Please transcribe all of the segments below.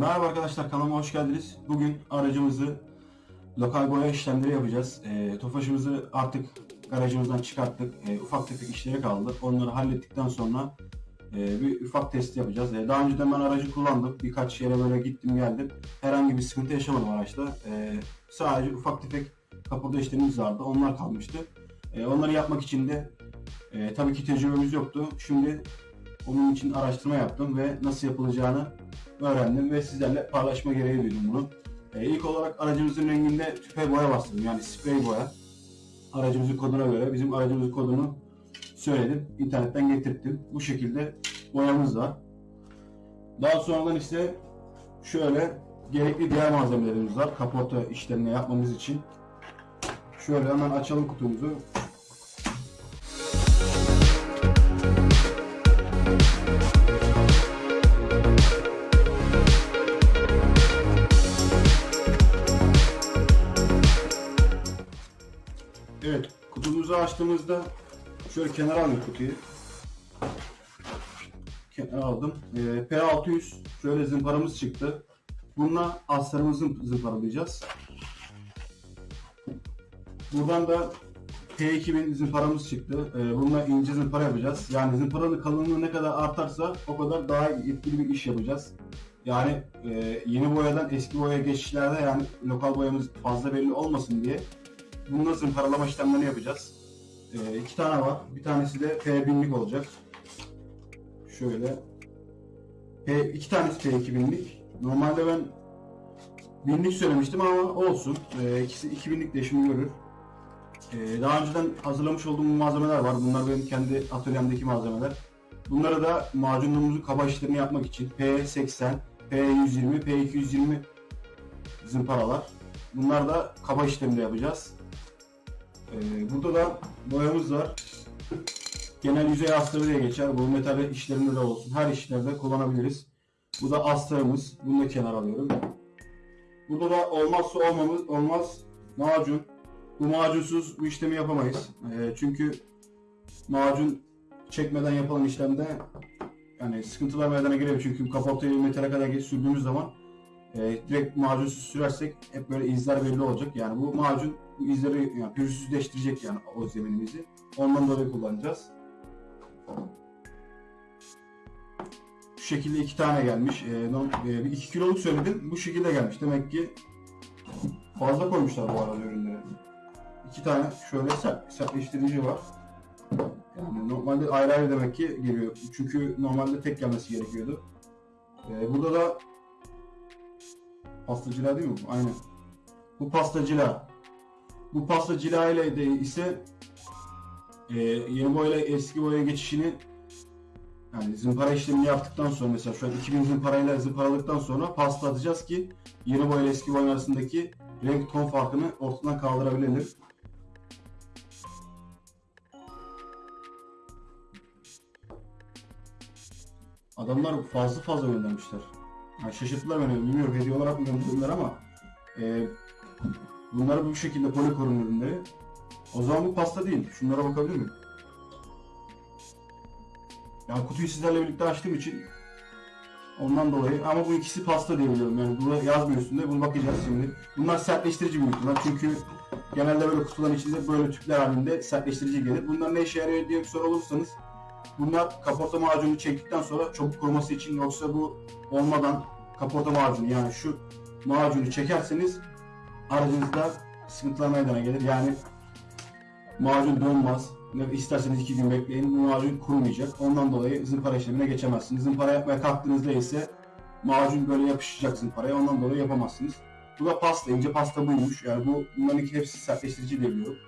Merhaba arkadaşlar kanalıma hoş geldiniz. Bugün aracımızı lokal boya işlemleri yapacağız. E, Tofaşımızı artık garajımızdan çıkarttık. E, ufak tefek işleri kaldı. Onları hallettikten sonra e, bir ufak test yapacağız. E, daha önceden ben aracı kullandım. Birkaç yere böyle gittim geldim. Herhangi bir sıkıntı yaşamadım araçta. E, sadece ufak tefek kapıda işlemimiz vardı. Onlar kalmıştı. E, onları yapmak için de e, tabii ki tecrübemiz yoktu. Şimdi onun için araştırma yaptım ve nasıl yapılacağını öğrendim ve sizlerle paylaşma gereği duydum bunu. Ee, ilk olarak aracımızın renginde tüpe boya bastırdım yani sprey boya. Aracımızın koduna göre bizim aracımızın kodunu söyledim. internetten getirttim. Bu şekilde boyamız var. Daha sonradan ise şöyle gerekli diğer malzemelerimiz var. Kaporta işlerini yapmamız için. Şöyle hemen açalım kutumuzu. Açtığımızda şöyle kenara alayım kutuyu. Kenara aldım. Ee, P600 şöyle zımparamız çıktı. Bununla astarımızı zımparalayacağız. Buradan da P2000 zımparamız çıktı. Ee, bununla ince zımpara yapacağız. Yani zımparanın kalınlığı ne kadar artarsa o kadar daha etkili bir iş yapacağız. Yani e, yeni boyadan eski boyaya geçişlerde yani lokal boyamız fazla belli olmasın diye Bununla zımparalama işlemlerini yapacağız. Ee, iki tane var. Bir tanesi de P1000'lik olacak. Şöyle. P, iki tanesi P2000'lik. Normalde ben 1000'lik söylemiştim ama olsun. Ee, ikisi 2000'lik de işimi görür. Ee, daha önceden hazırlamış olduğum malzemeler var. Bunlar benim kendi atölyemdeki malzemeler. Bunları da macunluğumuzun kaba işlerini yapmak için P80, P120, P220 zımparalar. Bunlar da kaba işleminde yapacağız. Ee, burada da boyamız var. Genel yüzey astarı diye geçer. Bu metal işlerinde de olsun. Her işlerde kullanabiliriz. Bu da astarımız. Bunu da kenara alıyorum. Burada da olmazsa olmamız olmaz macun. Bu macunsuz bu işlemi yapamayız. Ee, çünkü macun çekmeden yapılan işlemde yani sıkıntılar meydana gelebilir. Çünkü kaportayı metale kadar sürdüğümüz zaman e, direkt macunsuz sürersek hep böyle izler belli olacak. Yani bu macun bu izleri yani pürüzsüzleştirecek yani o zeminimizi. Ondan dolayı kullanacağız. Şu şekilde iki tane gelmiş. E, norm- e, bir iki kiloluk söyledim. Bu şekilde gelmiş. Demek ki fazla koymuşlar bu arada ürünleri. İki tane şöyle sert, sertleştirici var. Yani normalde ayrı ayrı demek ki geliyor. Çünkü normalde tek gelmesi gerekiyordu. E, burada da pastacılar değil mi? Aynen. Bu pastacılar. Bu pasta cila ile de ise e, yeni boya ile eski boya geçişini yani zımpara işlemini yaptıktan sonra mesela şu an 2000 zımparayla zımparalıktan sonra pasta atacağız ki yeni boya ile eski boya arasındaki renk ton farkını ortadan kaldırabilelim. Adamlar fazla fazla göndermişler. Yani şaşırttılar beni. Bilmiyorum hediye olarak mı gönderdiler ama e, bunlar bu şekilde polikorun ürünleri. O zaman bu pasta değil. Şunlara bakabilir miyim? Yani kutuyu sizlerle birlikte açtığım için ondan dolayı ama bu ikisi pasta diye biliyorum. Yani burada yazmıyor üstünde. Bunu bakacağız şimdi. Bunlar sertleştirici büyük ihtimal. Çünkü genelde böyle kutuların içinde böyle tüpler halinde sertleştirici gelir. Bunlar ne işe yarıyor diye bir soru olursanız bunlar kaporta macunu çektikten sonra çabuk kuruması için yoksa bu olmadan kaporta macunu yani şu macunu çekerseniz aracınızda sıkıntılar meydana gelir. Yani macun donmaz. İsterseniz iki gün bekleyin. Bu macun kurumayacak. Ondan dolayı zımpara işlemine geçemezsiniz. Zımpara yapmaya kalktığınızda ise macun böyle yapışacak zımparaya. Ondan dolayı yapamazsınız. Bu da pasta. ince pasta buymuş. Yani bu bunların iki hepsi sertleştirici diye biliyorum.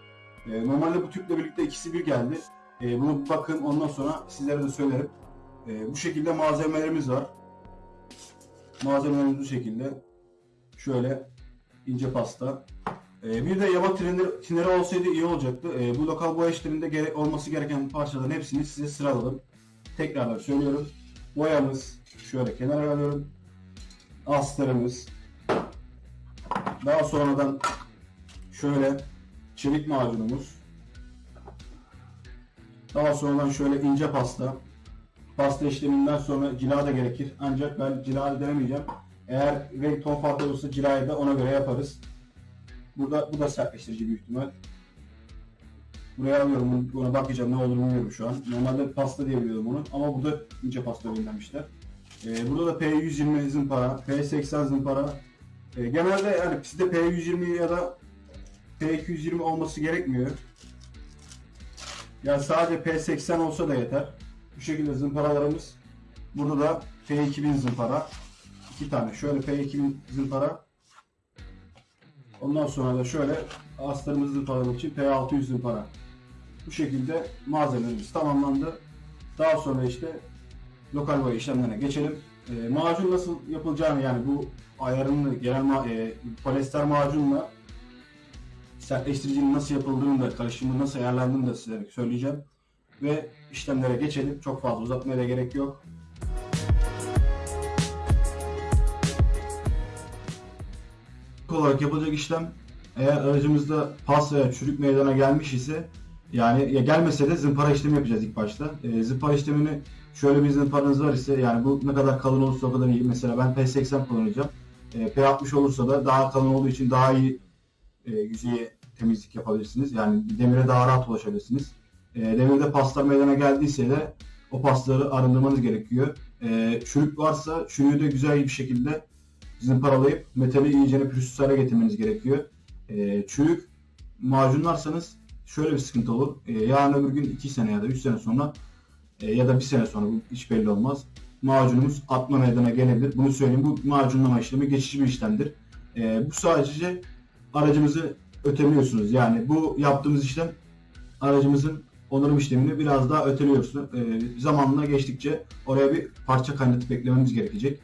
Ee, normalde bu tüple birlikte ikisi bir geldi. Ee, bunu bakın ondan sonra sizlere de söylerim. Ee, bu şekilde malzemelerimiz var. Malzemelerimiz bu şekilde. Şöyle ince pasta. Ee, bir de yaba tineri, tineri olsaydı iyi olacaktı. Ee, bu lokal boya işlerinde gere- olması gereken parçaların hepsini size sıraladım. Tekrarlar söylüyorum. Boyamız şöyle kenara alıyorum. Astarımız. Daha sonradan şöyle çelik macunumuz. Daha sonradan şöyle ince pasta. Pasta işleminden sonra cila da gerekir. Ancak ben cila denemeyeceğim. Eğer renk ton farkı olursa cilayı da ona göre yaparız. Burada bu da sertleştirici büyük ihtimal. Buraya alıyorum, buna bakacağım ne olur bilmiyorum şu an. Normalde pasta diye biliyordum onu ama burada ince pasta göndermişler. Ee, burada da P120 zımpara, P80 zımpara. Ee, genelde yani sizde P120 ya da P220 olması gerekmiyor. Yani sadece P80 olsa da yeter. Bu şekilde zımparalarımız. Burada da P2000 zımpara. iki tane. Şöyle P2000 zımpara. Ondan sonra da şöyle astarımızı zımparamak için P600 zımpara. Bu şekilde malzemelerimiz tamamlandı. Daha sonra işte lokal boya işlemlerine geçelim. E, macun nasıl yapılacağını yani bu ayarını genel ma- e, polyester macunla sertleştiricinin nasıl yapıldığını da karışımı nasıl ayarlandığını da size söyleyeceğim. Ve işlemlere geçelim. Çok fazla uzatmaya da gerek yok. İlk olarak yapılacak işlem eğer aracımızda pas veya çürük meydana gelmiş ise yani ya gelmese de zımpara işlemi yapacağız ilk başta. E, zımpara işlemini şöyle bir zımparanız var ise yani bu ne kadar kalın olursa o kadar iyi. Mesela ben P80 kullanacağım. E, P60 olursa da daha kalın olduğu için daha iyi e, yüzeye temizlik yapabilirsiniz. Yani demire daha rahat ulaşabilirsiniz. E, demirde paslar meydana geldiyse de o pasları arındırmanız gerekiyor. E, çürük varsa çürüğü de güzel bir şekilde zımparalayıp metali iyicene pürüzsüz hale getirmeniz gerekiyor. E, çürük macunlarsanız şöyle bir sıkıntı olur. E, yarın öbür gün 2 sene ya da 3 sene sonra e, ya da 1 sene sonra bu hiç belli olmaz. Macunumuz atma meydana gelebilir. Bunu söyleyeyim. Bu macunlama işlemi geçici bir işlemdir. E, bu sadece aracımızı öteliyorsunuz. Yani bu yaptığımız işlem aracımızın onarım işlemini biraz daha öteliyorsunuz. E, zamanla geçtikçe oraya bir parça kaynatıp beklememiz gerekecek.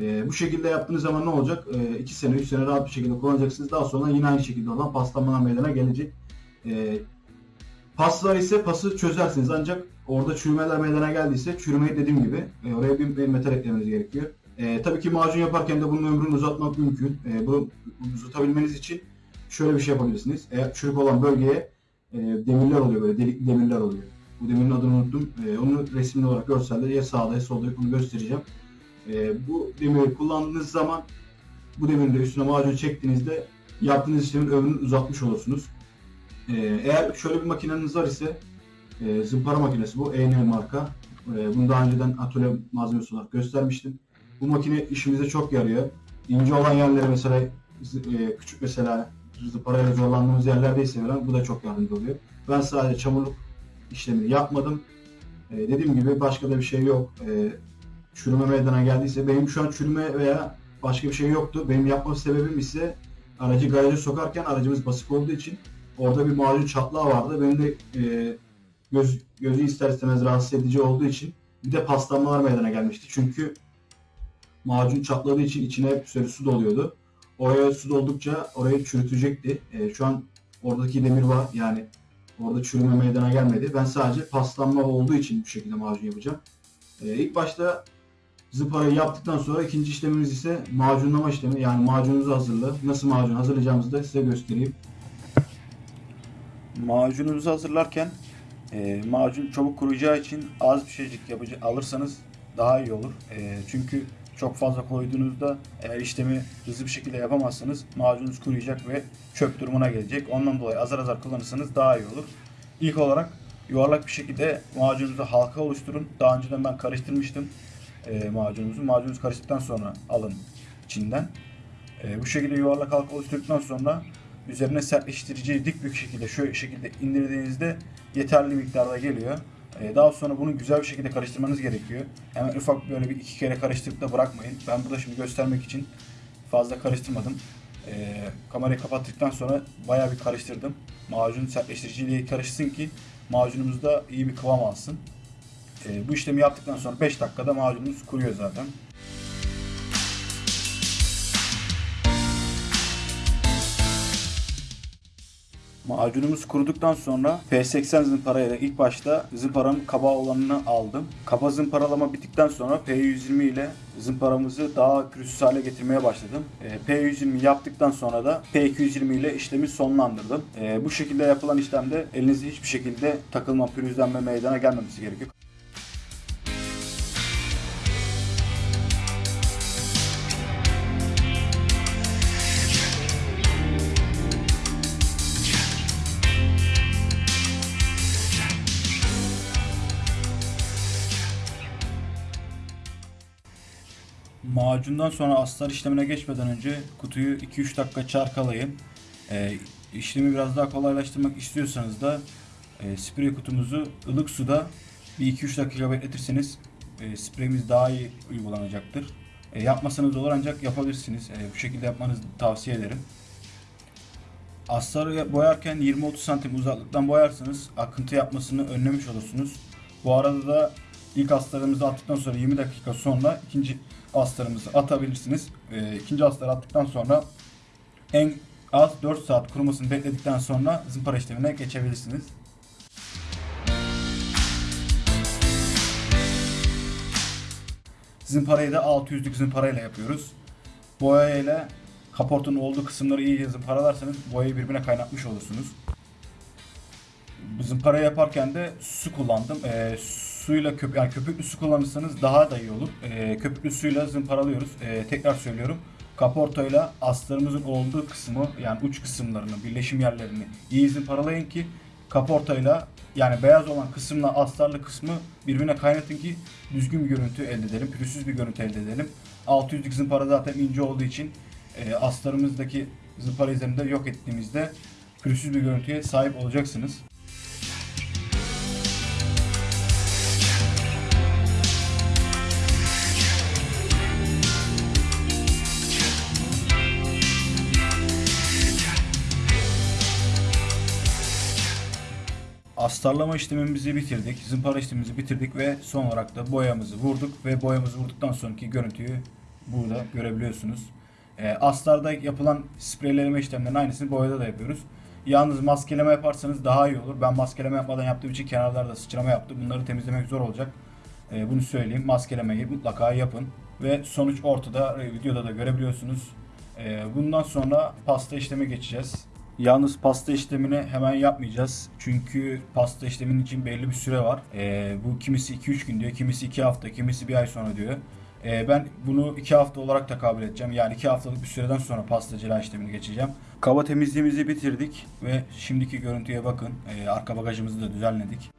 E, bu şekilde yaptığınız zaman ne olacak? 2 sene 3 sene rahat bir şekilde kullanacaksınız. Daha sonra yine aynı şekilde olan paslanmalar meydana gelecek. E, paslar ise pası çözersiniz ancak orada çürümeler meydana geldiyse çürümeyi dediğim gibi e, oraya bir, bir metal eklemeniz gerekiyor. E, tabii ki macun yaparken de bunun ömrünü uzatmak mümkün. E, bunu uzatabilmeniz için şöyle bir şey yapabilirsiniz. Eğer çürük olan bölgeye e, demirler oluyor böyle delikli demirler oluyor. Bu demirin adını unuttum. E, onu resimli olarak görselde ya sağda ya solda onu göstereceğim. E, bu demiri kullandığınız zaman bu demirin de üstüne macun çektiğinizde yaptığınız işlemin ömrünü uzatmış olursunuz. E, eğer şöyle bir makineniz var ise e, zımpara makinesi bu. EN marka. E, bunu daha önceden atölye malzemesi olarak göstermiştim. Bu makine işimize çok yarıyor. İnce olan yerlere mesela e, küçük mesela zımparayla zorlandığımız yerlerdeyse falan bu da çok yardımcı oluyor. Ben sadece çamurluk işlemini yapmadım. E, dediğim gibi başka da bir şey yok. E, çürüme meydana geldiyse benim şu an çürüme veya başka bir şey yoktu. Benim yapma sebebim ise aracı garaja sokarken aracımız basık olduğu için orada bir macun çatlağı vardı. Benim de e, göz, gözü ister istemez rahatsız edici olduğu için bir de paslanmalar meydana gelmişti. Çünkü macun çatladığı için içine hep sürekli su doluyordu. Oraya su doldukça orayı çürütecekti. E, şu an oradaki demir var yani orada çürüme meydana gelmedi. Ben sadece paslanma olduğu için bu şekilde macun yapacağım. E, ilk başta zıparayı yaptıktan sonra ikinci işlemimiz ise macunlama işlemi. Yani macununuzu hazırla. Nasıl macun hazırlayacağımızı da size göstereyim. Macununuzu hazırlarken e, macun çabuk kuruyacağı için az bir şeycik yapıcı alırsanız daha iyi olur. E, çünkü çok fazla koyduğunuzda eğer işlemi hızlı bir şekilde yapamazsanız macununuz kuruyacak ve çöp durumuna gelecek. Ondan dolayı azar azar kullanırsanız daha iyi olur. İlk olarak yuvarlak bir şekilde macununuzu halka oluşturun. Daha önceden ben karıştırmıştım e, macununuzu. Macununuzu karıştıktan sonra alın içinden. E, bu şekilde yuvarlak halka oluşturduktan sonra üzerine sertleştiriciyi dik bir şekilde şu şekilde indirdiğinizde yeterli miktarda geliyor. E, daha sonra bunu güzel bir şekilde karıştırmanız gerekiyor. Hemen ufak böyle bir iki kere karıştırıp da bırakmayın. Ben burada şimdi göstermek için fazla karıştırmadım. E, kamerayı kapattıktan sonra bayağı bir karıştırdım. Macun sertleştiriciyle karışsın ki macunumuz da iyi bir kıvam alsın. E, bu işlemi yaptıktan sonra 5 dakikada macunumuz kuruyor zaten. Macunumuz kuruduktan sonra P80 zımparayla ilk başta zımparanın kaba olanını aldım. Kaba zımparalama bittikten sonra P120 ile zımparamızı daha pürüzsüz hale getirmeye başladım. E, P120 yaptıktan sonra da P220 ile işlemi sonlandırdım. E, bu şekilde yapılan işlemde elinizde hiçbir şekilde takılma, pürüzlenme meydana gelmemesi gerekiyor. Macundan sonra astar işlemine geçmeden önce kutuyu 2-3 dakika çarkalayın. Ee, işlemi biraz daha kolaylaştırmak istiyorsanız da e, sprey kutumuzu ılık suda bir 2-3 dakika bekletirseniz e, spreyimiz daha iyi uygulanacaktır. E, yapmasanız olur ancak yapabilirsiniz. E, bu şekilde yapmanızı tavsiye ederim. Astarı boyarken 20-30 santim uzaklıktan boyarsanız akıntı yapmasını önlemiş olursunuz. Bu arada da ilk astarımızı attıktan sonra 20 dakika sonra ikinci astarımızı atabilirsiniz. E, ikinci astarı attıktan sonra en az 4 saat kurumasını bekledikten sonra zımpara işlemine geçebilirsiniz. Zımparayı da 600'lük zımparayla yapıyoruz. Boya ile kaportanın olduğu kısımları iyice zımparalarsanız boyayı birbirine kaynatmış olursunuz. Zımpara yaparken de su kullandım. Ee, suyla köp yani köpüklü su kullanırsanız daha da iyi olur. Ee, köpüklü suyla zımparalıyoruz. Ee, tekrar söylüyorum. Kaportayla astarımızın olduğu kısmı yani uç kısımlarını, birleşim yerlerini iyi zımparalayın ki kaportayla yani beyaz olan kısımla astarlı kısmı birbirine kaynatın ki düzgün bir görüntü elde edelim. Pürüzsüz bir görüntü elde edelim. 600'lük zımpara zaten ince olduğu için e, astarımızdaki zımpara izlerinde yok ettiğimizde pürüzsüz bir görüntüye sahip olacaksınız. Astarlama işlemimizi bitirdik, zımpara işlemimizi bitirdik ve son olarak da boyamızı vurduk ve boyamızı vurduktan sonraki görüntüyü burada görebiliyorsunuz. E, astarda yapılan spreyleme işlemlerinin aynısını boyada da yapıyoruz. Yalnız maskeleme yaparsanız daha iyi olur. Ben maskeleme yapmadan yaptığım için kenarlarda sıçrama yaptı. Bunları temizlemek zor olacak. E, bunu söyleyeyim. Maskelemeyi mutlaka yapın. Ve sonuç ortada. E, videoda da görebiliyorsunuz. Bundan sonra pasta işleme geçeceğiz. Yalnız pasta işlemini hemen yapmayacağız. Çünkü pasta işleminin için belli bir süre var. E, bu kimisi 2-3 gün diyor, kimisi 2 hafta, kimisi bir ay sonra diyor. E, ben bunu 2 hafta olarak da kabul edeceğim. Yani 2 haftalık bir süreden sonra pasta cila işlemini geçeceğim. Kaba temizliğimizi bitirdik ve şimdiki görüntüye bakın. E, arka bagajımızı da düzenledik.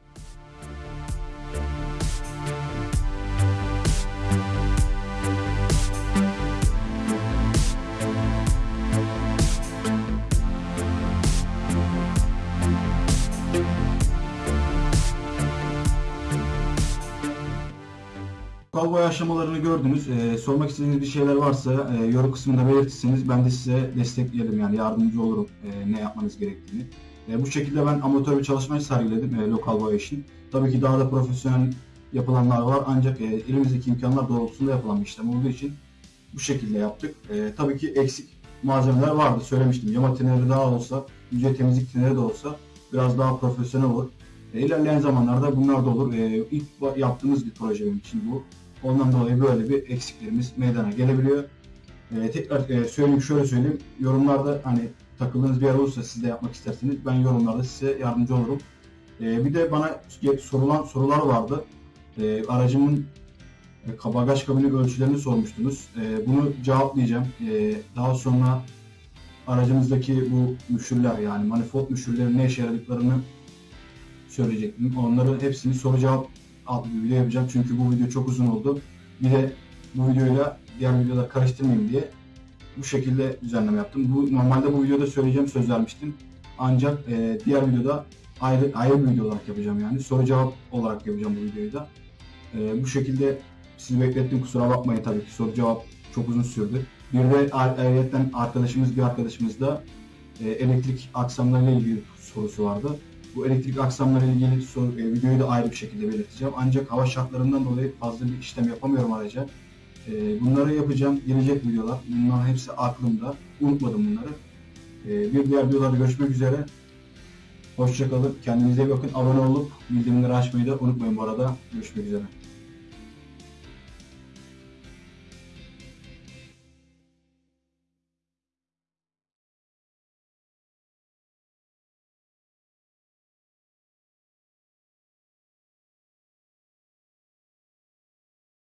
Boya aşamalarını gördünüz. Ee, sormak istediğiniz bir şeyler varsa e, yorum kısmında belirtirseniz ben de size desteklerim yani yardımcı olurum e, ne yapmanız gerektiğini. E, bu şekilde ben amatör bir çalışmayı sergiledim e, lokal boya için. Tabii ki daha da profesyonel yapılanlar var ancak e, elimizdeki imkanlar doğrultusunda yapılan bir işlem olduğu için bu şekilde yaptık. E, tabii ki eksik malzemeler vardı söylemiştim. Yama tineri daha olsa, yüzey temizlik tineri de olsa biraz daha profesyonel olur. E, ilerleyen zamanlarda bunlar da olur. E, ilk yaptığımız bir proje benim için bu. Ondan dolayı böyle bir eksiklerimiz meydana gelebiliyor. E, tekrar e, söyleyeyim şöyle söyleyeyim. Yorumlarda hani takıldığınız bir yer olursa siz de yapmak isterseniz ben yorumlarda size yardımcı olurum. E, bir de bana sorulan sorular vardı. E, aracımın e, bagaj kabini ölçülerini sormuştunuz. E, bunu cevaplayacağım. E, daha sonra aracımızdaki bu müşürler yani manifold müşürlerin ne işe yaradıklarını söyleyecektim. Onları hepsini soru cevap adlı bir video yapacağım. Çünkü bu video çok uzun oldu. Bir de bu videoyla diğer videoda karıştırmayayım diye bu şekilde düzenleme yaptım. Bu normalde bu videoda söyleyeceğim söz vermiştim. Ancak e, diğer videoda ayrı ayrı bir video olarak yapacağım yani. Soru cevap olarak yapacağım bu videoyu da. E, bu şekilde sizi beklettim kusura bakmayın tabii ki soru cevap çok uzun sürdü. Bir de ayrıca arkadaşımız bir arkadaşımız da e, elektrik aksamlarıyla ilgili sorusu vardı. Bu elektrik aksamları ilgili soru, e, videoyu da ayrı bir şekilde belirteceğim. Ancak hava şartlarından dolayı fazla bir işlem yapamıyorum araca. E, bunları yapacağım. Gelecek videolar. Bunların hepsi aklımda. Unutmadım bunları. E, bir diğer videolarda görüşmek üzere. Hoşçakalın. Kendinize iyi bakın. Abone olup bildirimleri açmayı da unutmayın bu arada. Görüşmek üzere.